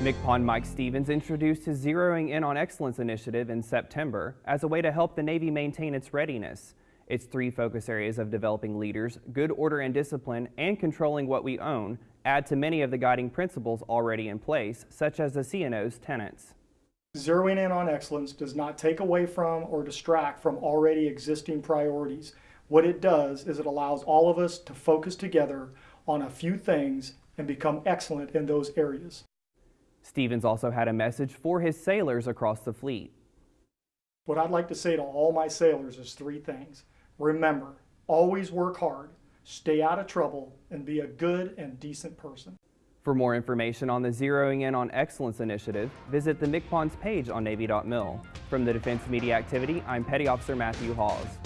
MCPON Mike Stevens introduced his Zeroing In on Excellence initiative in September as a way to help the Navy maintain its readiness. Its three focus areas of developing leaders, good order and discipline, and controlling what we own add to many of the guiding principles already in place, such as the CNO's tenets. Zeroing in on excellence does not take away from or distract from already existing priorities. What it does is it allows all of us to focus together on a few things and become excellent in those areas. Stevens also had a message for his sailors across the fleet. What I'd like to say to all my sailors is three things. Remember, always work hard, stay out of trouble, and be a good and decent person. For more information on the Zeroing In on Excellence initiative, visit the MCPON's page on Navy.mil. From the Defense Media Activity, I'm Petty Officer Matthew Hawes.